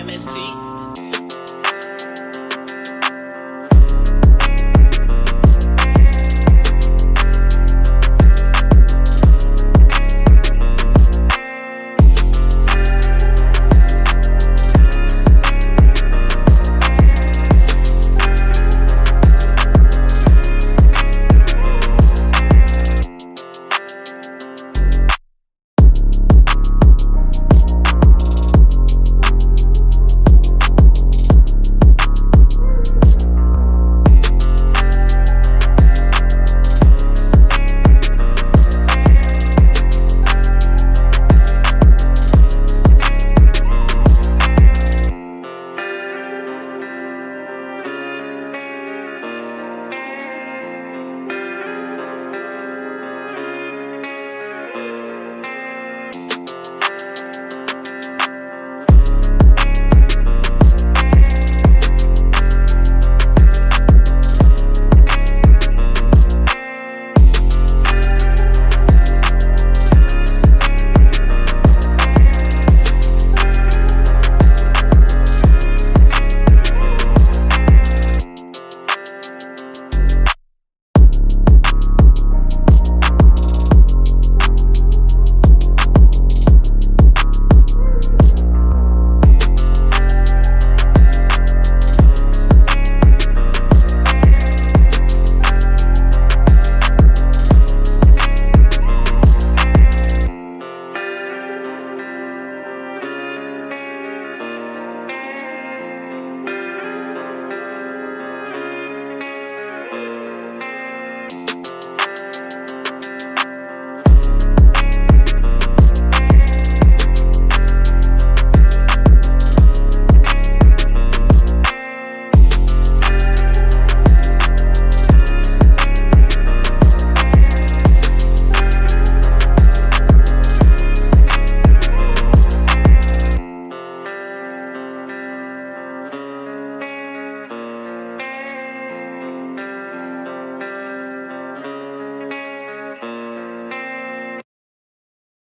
MST.